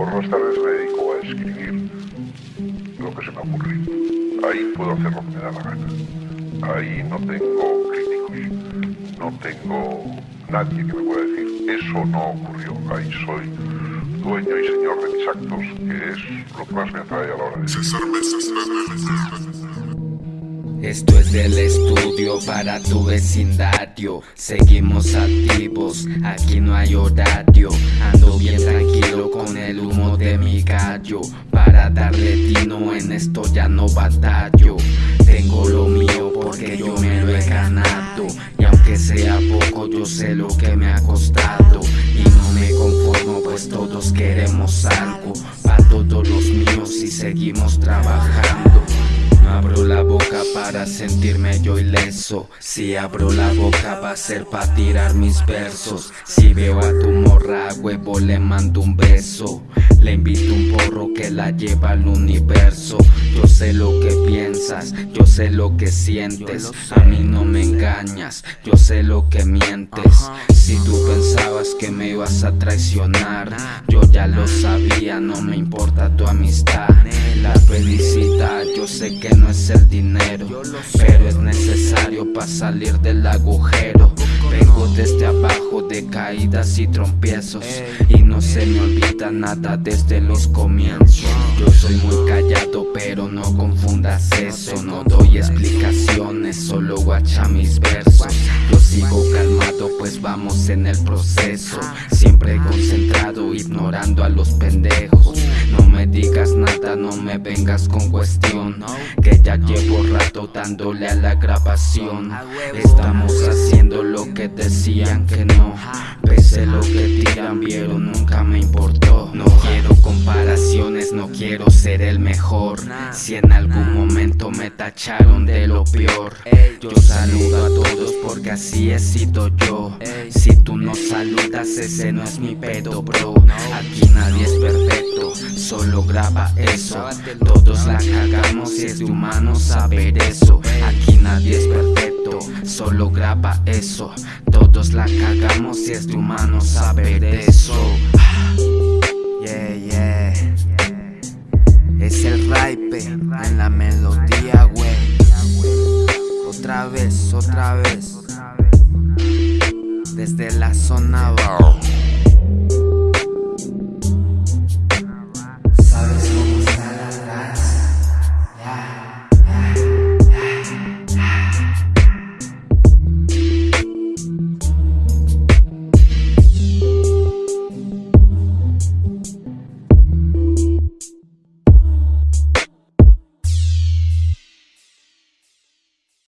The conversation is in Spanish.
Por las tardes me dedico a escribir lo que se me ocurre. Ahí puedo hacer lo que me da la gana. Ahí no tengo críticos, no tengo nadie que me pueda decir, eso no ocurrió. Ahí soy dueño y señor de mis actos, que es lo que más me atrae a la hora de... César esto es del estudio para tu vecindario Seguimos activos, aquí no hay horario Ando bien tranquilo mi gallo Para darle tino en esto ya no batallo. Tengo lo mío porque yo me lo he ganado Y aunque sea poco yo sé lo que me ha costado. Y no me conformo pues todos queremos algo Para todos los míos y seguimos trabajando abro la boca para sentirme yo ileso. Si abro la boca va a ser para tirar mis versos. Si veo a tu morra huevo le mando un beso. Le invito un porro que la lleva al universo. Yo sé lo que piensas, yo sé lo que sientes. A mí no me engañas, yo sé lo que mientes. Si tú pensabas que me ibas a traicionar Yo ya lo sabía, no me importa tu amistad. La felicidad yo sé que no es el dinero Pero es necesario para salir del agujero. Vengo desde abajo de caídas y trompiezos Y no se me olvida nada desde los comienzos. Yo soy muy callado pero no confundas eso No doy explicaciones, solo guacha mis versos. Yo sigo calmado pues vamos en el proceso Siempre concentrado ignorando a los pendejos No me digas nada, no me vengas con cuestión. Que ya llevo rato dándole a la grabación. Estamos haciendo lo que decían que no. Pese lo que tiran vieron nunca me importó. No quiero comparaciones, no quiero ser el mejor. Si en algún momento me tacharon de lo peor. Yo saludo a todos porque así he sido yo. Si tú no saludas ese no es mi pedo bro. Aquí nadie solo lograba eso. Todos la cagamos y es de humano saber eso. Aquí nadie es perfecto, solo graba eso. Todos la cagamos y es de humano saber eso. Ah. Yeah, yeah. Es el ripe en la melodía, güey. Otra vez, otra vez. Desde la zona bajo